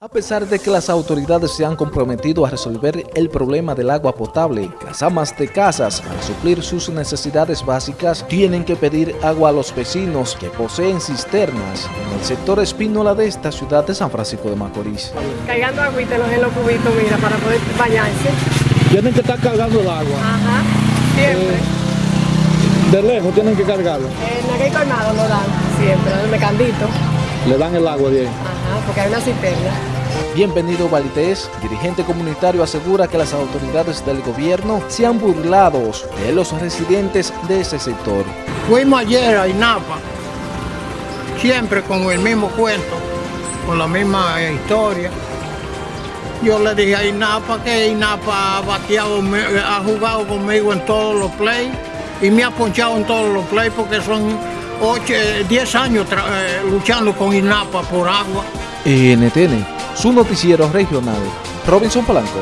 A pesar de que las autoridades se han comprometido a resolver el problema del agua potable, las amas de casas, para suplir sus necesidades básicas, tienen que pedir agua a los vecinos que poseen cisternas en el sector espínola de esta ciudad de San Francisco de Macorís. Cargando agüita en los cubitos, mira, para poder bañarse. Tienen que estar cargando el agua. Ajá, siempre. De lejos tienen que cargarlo. En aquel colmado lo dan, siempre, el mecandito. Le dan el agua ahí. Ajá, porque hay una cisterna. Bienvenido Valdés, dirigente comunitario, asegura que las autoridades del gobierno se han burlado de los residentes de ese sector. Fuimos ayer a INAPA, siempre con el mismo cuento, con la misma historia. Yo le dije a INAPA que INAPA ha bateado, ha jugado conmigo en todos los plays y me ha ponchado en todos los plays porque son 8, 10 años eh, luchando con INAPA por agua. NTN, su noticiero regional, Robinson Polanco.